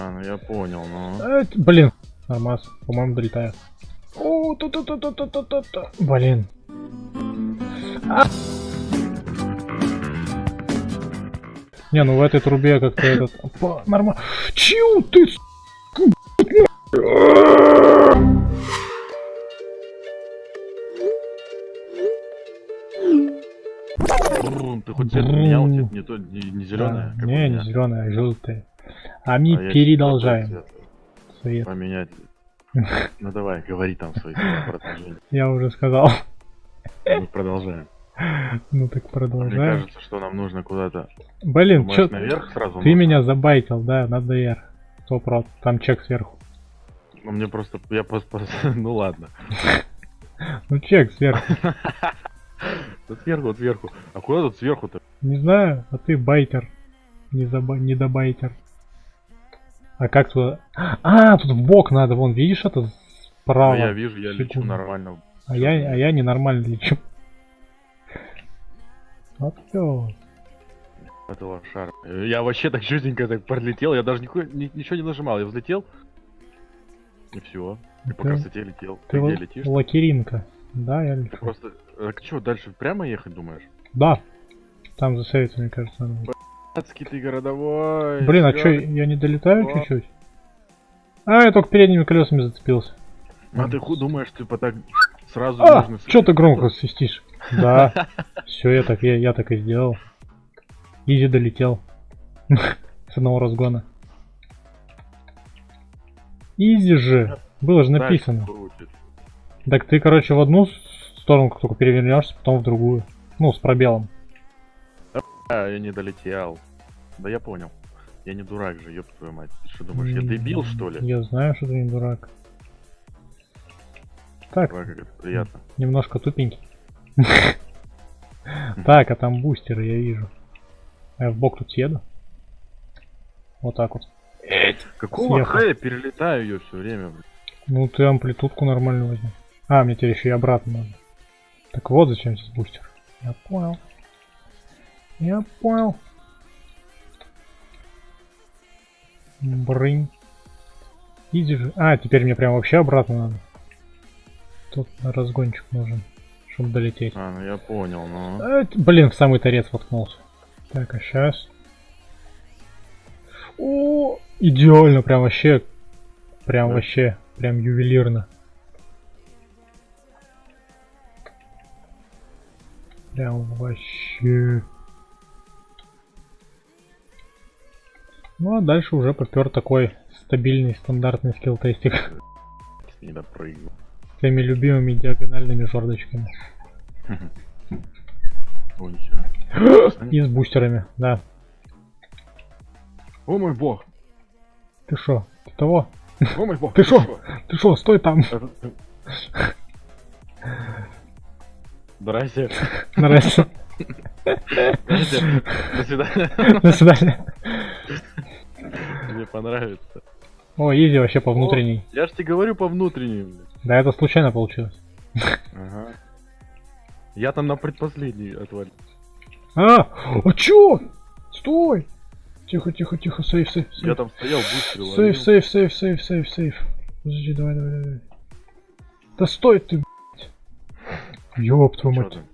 А, ну я понял, ну. А, т- блин, нормас, по-моему, долетаю. О, та та та та та та та Блин. А! Не, ну в этой трубе как-то этот... Нормально. Чью ты, с***, Ты хоть цвет поменял, цвет не не, не зеленая, Да, не, не зеленая, а желтая. А мы А передолжаем. Свет. Поменять. Ну давай, говори там свои продолжение. Я уже сказал. Мы продолжаем. Ну так Мне продолжаем. кажется, что нам нужно куда-то. Блин, чё... наверх сразу Ты меня забайтил, да, надо вверх. Сто прот. Там чек сверху. Ну мне просто, я просто, ну ладно. Ну чек сверху. Тут сверху, сверху. А куда тут сверху-то? Не знаю, а ты байтер. Не, заба... не добайтер. А как туда? А, тут в бок надо, вон, видишь это справа. я вижу, я лечу нормально. А я, а я ненормально лечу. Вот всё. Это лошар. Я вообще так чутенько так пролетел, я даже никакой- ни- ничего не нажимал, я взлетел. И все. И по Ты- красоте летел. Ты Ты где летишь? лакеринка. Да, я Ты лечу. просто. Так что, дальше прямо ехать думаешь? Да. Там засейвится, мне кажется. надо. Адский ты городовой. Блин, а чё, я не долетаю чуть-чуть? А, я только передними колесами зацепился. А ты ху думаешь, типа так сразу А, нужно... чё ты громко свистишь? Да. Все, я так, я, я так и сделал. Изи долетел. С одного разгона. Изи же. Было же написано. Так ты, короче, в одну сторону только перевернешься, потом в другую. Ну, с пробелом. А, я не долетел. Да я понял. Я не дурак же, ёб твою мать. Ты что думаешь, я дебил, что ли? Я знаю, что ты не дурак. Так, как это приятно. немножко тупенький. Так, а там бустеры, я вижу. А я в бок тут съеду. Вот так вот. Какого я перелетаю ее все время, блин? Ну ты амплитудку нормально возьми. А, мне теперь еще и обратно надо. Так вот зачем здесь бустер. Я понял. Я понял. Брынь. Иди же. А, теперь мне прям вообще обратно надо. Тут разгончик нужен, чтобы долететь. А, ну я понял, ну. А, т- блин, в самый торец воткнулся. Так, а сейчас. О, идеально, прям вообще. Прям Да. вообще. Прям ювелирно. Прям вообще. Ну а дальше уже попер такой стабильный стандартный скилл-тестик с Не допрыгнул. твоими любимыми диагональными жердочками. Нихера. И с бустерами, да. О мой бог! Ты шо? Ты того? О мой бог! Ты шо? Ты шо, стой там! Здрасте. Здрасте. Здрасте. До свидания. До свидания. Мне понравится. О, изи вообще по внутренней. Я ж тебе говорю по внутренней. Да, это случайно получилось. Ага. Я там на предпоследней отвалил. А, а чё? Стой! Тихо, тихо, тихо, сейф, сейф, Я сейф. там стоял, бустер ловил. Сейф, сейф, сейф, сейф, сейф, сейф. Подожди, давай, давай, давай. Да стой ты, блядь. Ёб твою мать. там?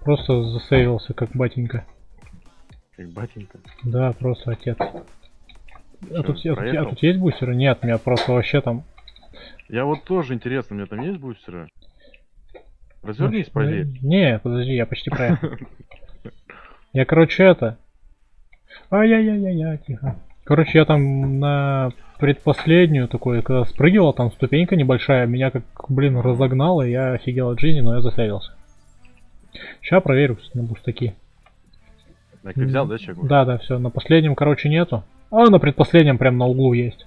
Просто засейвился, как батенька. Как батенька. Да, просто отец. А тут, а, тут, а тут есть бустеры? Нет, у меня просто вообще там... Я вот тоже интересно, у меня там есть бустеры? Развернись, Ну, проверь. Не, подожди, я почти проехал. Я, короче, это... Ай-яй-яй-яй, тихо. Короче, я там на предпоследнюю такой, когда спрыгивал, там ступенька небольшая, меня как, блин, разогнало, я офигел от жизни, но я засейвился. Сейчас проверю на бустаки. Так, ты взял, да, уже? Да, да, все, на последнем, короче, нету. А на предпоследнем прям на углу есть.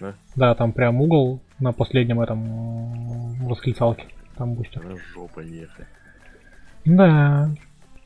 Да? Да, там прям угол на последнем этом м, восклицалке. Там бустер. Да жопа ехать. Да.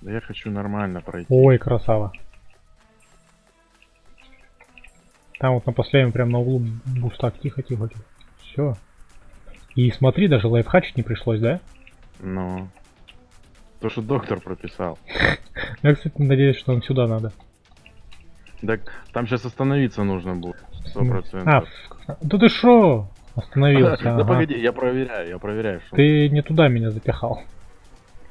Да я хочу нормально пройти. Ой, красава. Там вот на последнем прям на углу бустак. Тихо, тихо, тихо. Все. И смотри, даже лайфхачить не пришлось, да? Ну. То, что доктор прописал. Я, кстати, надеюсь, что нам сюда надо. Так, там сейчас остановиться нужно будет. Сто А, процентов. в- да ты шо? Остановился. Да ага. погоди, я проверяю, я проверяю, что. Ты не туда меня запихал.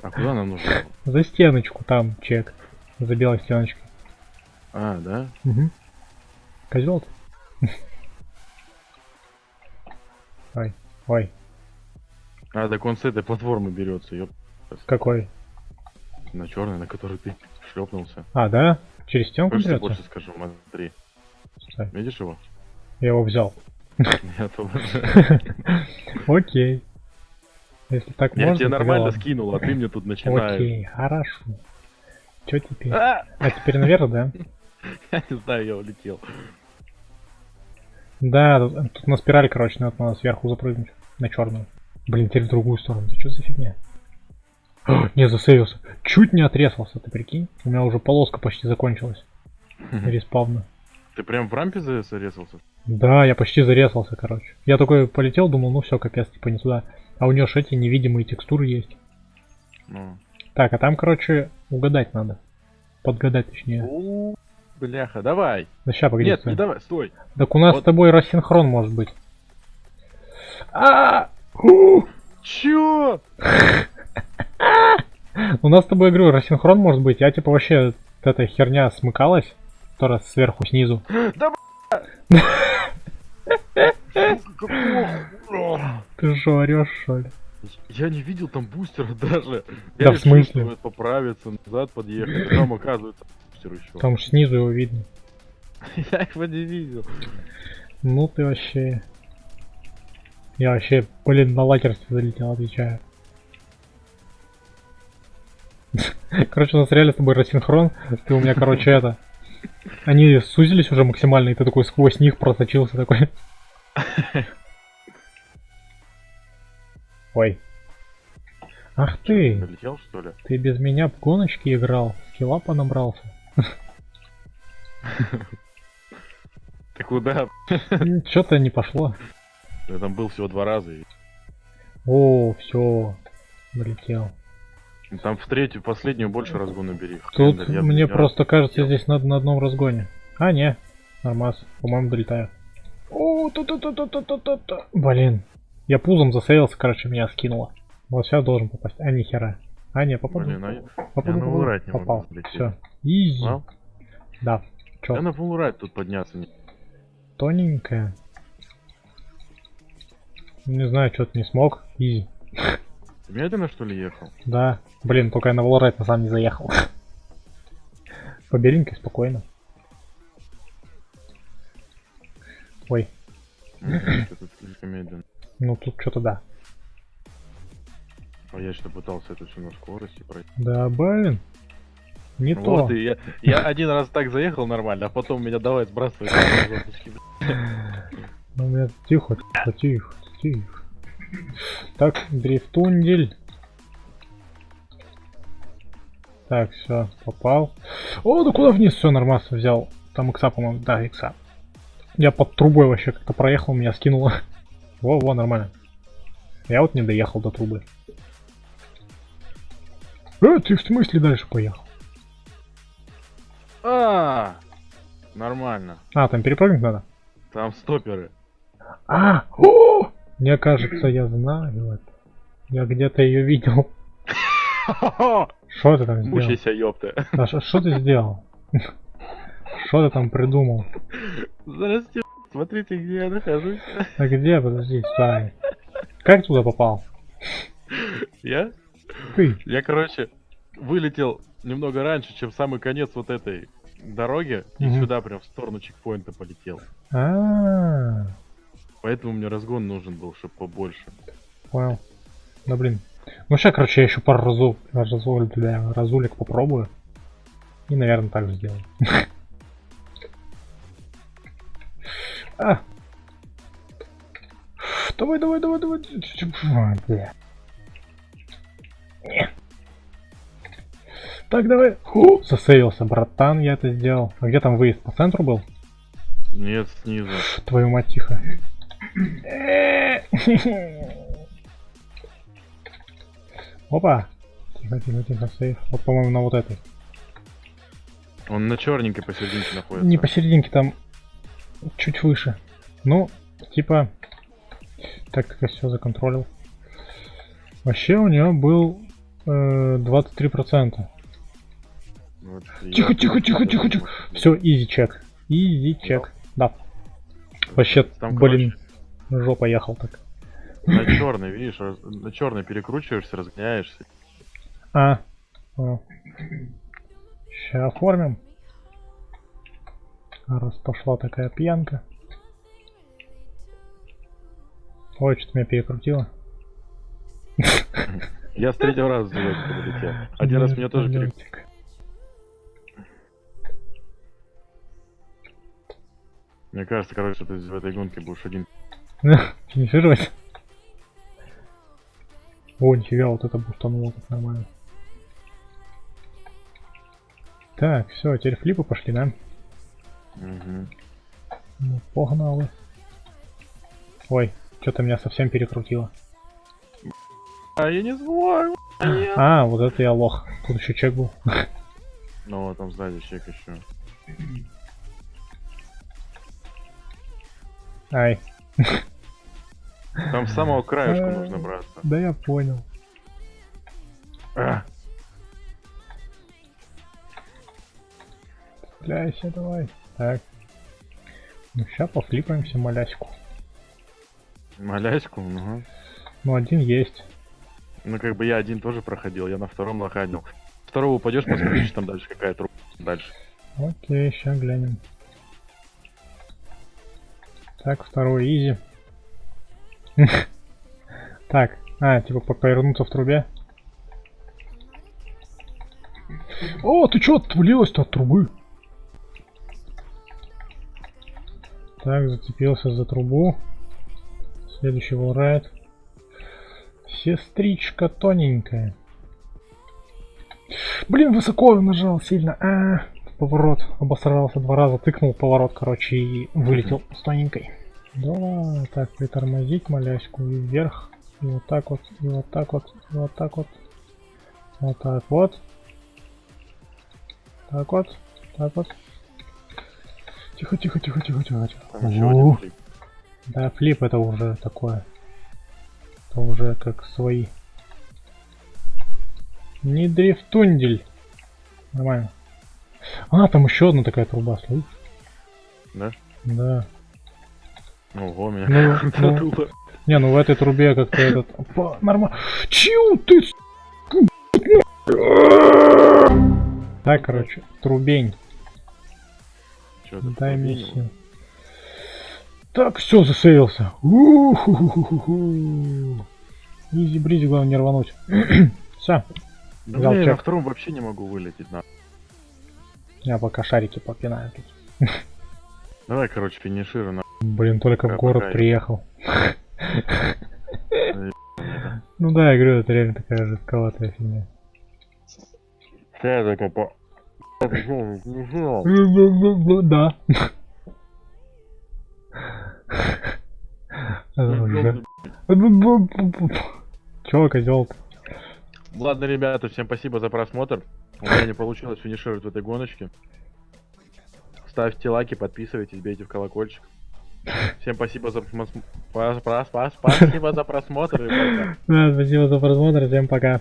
А куда нам нужно? За стеночку там чек. За белой стеночкой. А, да? Угу. Козел ты. Ой, ой, А, так он с этой платформы берется, ёп. какой? На черный, на который ты шлепнулся. А, да? Через стенку Хочешь, я берется? больше скажу, смотри. Стой, Видишь его? Я его взял. Я. Окей. Если так Я можно, тебе то нормально скинул, а ты мне тут начинаешь. Окей, хорошо. Чё теперь? А! А теперь наверх, да? Я не знаю, я улетел. Да, тут, на спираль, короче, надо, сверху запрыгнуть. На черную. Блин, теперь в другую сторону. Это что за фигня? Не, засейвился. Чуть не отрезался, ты прикинь? У меня уже полоска почти закончилась. Респавна. Ты прям в рампе за- зарезался? Да, я почти зарезался, короче. Я такой полетел, думал, ну все, капец, типа не туда. А у нее ж эти невидимые текстуры есть. Ну. Так, а там, короче, угадать надо. Подгадать, точнее. У, Бляха, давай. Да ща, погоди. Нет, стой. не давай, стой. Так у нас Вот. с тобой рассинхрон может быть. А! У! Чё? У нас с тобой, говорю, рассинхрон может быть. Я типа вообще эта херня смыкалась, которая сверху снизу. Какого? Ты что, орешь, что ли? Я не видел там бустера даже. Да Я в решил, смысле? что поправиться, назад подъехать. а Там оказывается бустер еще. Там снизу его видно. Я его не видел. Ну ты вообще... Я вообще, блин, на лакерстве залетел, отвечаю. Короче, у нас реально с тобой рассинхрон. Ты у меня, короче, это... Они сузились уже максимально, и ты такой сквозь них просочился такой. Ой. Ах ты, Налетел, что ли? ты без меня в гоночки играл, скилла понабрался. Ты куда? Что-то не пошло. Я там был всего два раза. и О, все, влетел. Там в третью, последнюю больше разгона бери. Тут Хрен, я, мне я- просто кажется, здесь надо на одном разгоне. А, не, нормас, по-моему, долетаю. О, та-та-та-та-та-та-та. Блин, я пузом засеялся, короче, меня скинуло. Вот сейчас должен попасть. А, нихера. А, не, попаду. Блин, а я, попаду, я на попаду. Не Попал. Все. Изи. Да. Чё, я на Фулрайт тут подняться не... тоненькая. Не знаю, что-то не смог. Изи. Ты медленно что ли ехал? Да. Блин, только я на Волрайт на самом не заехал. По беленькой спокойно. Ой, медленно. ну тут что-то да. А я что пытался это все на скорости пройти. Да, блин. Не Вот то. и я, я один раз так заехал нормально, а потом меня давай сбрасывать. Ну, меня тихо, тихо, тихо, тихо. Так, дрифтундель. Так, все, попал. О, да куда вниз? Все, нормально взял. Там икса, по-моему, да, икса. Я под трубой вообще как-то проехал, меня скинуло. Во, во, нормально. Я вот не доехал до трубы. Э, ты в смысле дальше поехал? А, нормально. А, там перепрыгнуть надо? Там стоперы. А, о! Мне кажется, я знаю это. Я где-то ее видел. Что ты там сделал? Мучайся, ёпта. А ш- что ты сделал? Что ты там придумал? Здрасте, смотрите, где я нахожусь. А где? Подожди, стой. Как туда попал? Я? Ты. Я, короче, вылетел немного раньше, чем самый конец вот этой дороги, и сюда прям в сторону чекпоинта полетел. А, Поэтому мне разгон нужен был, чтобы побольше. понял. Да блин. Ну сейчас, короче, я еще пару разу, разу, бля, разулек попробую. И, наверное, так же сделаю. А. Давай, давай, давай, давай. Бля. Не. Так, давай. Ху, засейвился, братан, я это сделал. А где там выезд? По центру был? Нет, снизу. Твою мать, тихо. Опа. Тихо, тихо, тихо, сейф. Вот, по-моему, на вот этой. Он на черненькой посерединке находится. Не посерединке, там чуть выше. Ну, типа, так как я все законтролил. Вообще у него был э, 23%. Вот Тихо, тихо, тихо, тихо, тихо. Все, изи чек. Изи чек. Да. Вообще, Там, блин, жопа ехал так. На черный, видишь, раз- на черный перекручиваешься, разгоняешься. А. Сейчас оформим. Раз пошла такая пьянка. Ой, что-то меня перекрутило. Я с третьего раза за лёгкий полетел. Один раз меня тоже перекрутил. Мне кажется, короче, ты в этой гонке будешь один. Финишировать? О, нифига, вот это бустануло так нормально. Так, все, теперь флипы пошли, да? Мгм. Ну, погнали. Ой, что-то меня совсем перекрутило. А я не знаю. А, вот это я лох. Тут еще чек был. Ну, вот там сзади чек еще. Ай, Там с самого краешку Э. нужно браться. да я понял. А, Цепляйся давай. Так. Ну, сейчас пофлипаемся маляську. Маляську, ну. Ну, один есть. Ну, как бы я один тоже проходил, я на втором лоханил. Второго упадешь, посмотришь, там дальше какая труба. Дальше. Окей, сейчас глянем. Так, второй изи. Так, а, типа по- повернуться в трубе. О, ты чё отвалилась-то от трубы? Так, зацепился за трубу. Следующий волрайт. Сестричка тоненькая. Блин, высоко нажал сильно. А, поворот. Обосрался два раза, тыкнул поворот, короче, и вылетел с тоненькой. Давай, так, притормозить маляську и вверх. И вот так вот, и вот так вот, и вот так вот. Вот так вот. Так вот, так вот. Тихо, тихо, тихо, тихо, тихо, тихо. Еще один флип. Да, флип это уже такое. Это уже как свои. Не дрифтундель. Нормально. А, там еще одна такая труба, слышишь? Да? Да. Ого, меня Ну, как ну. задуло. Не, ну в этой трубе как-то этот... Опа, нормально. Чью ты? Так, короче, трубень. Чё Дай миссию. Так, все, засейвился. Изи бризи, главное не рвануть. Все, Да Взял блин, я на втором вообще не могу вылететь. На. я пока шарики попинаю тут. Давай, короче, финишируй. Блин, только в город приехал. Ну да, я говорю, это реально такая жестковатая фигня. Сейчас попа. Да. Уже. Чё, козел Ладно, ребята, всем спасибо за просмотр. У меня не получилось финишировать в этой гоночке. Ставьте лайки, подписывайтесь, бейте в колокольчик. Всем спасибо за, просмо- пас- пас- пас- спасибо за просмотр спасибо за просмотр, всем пока.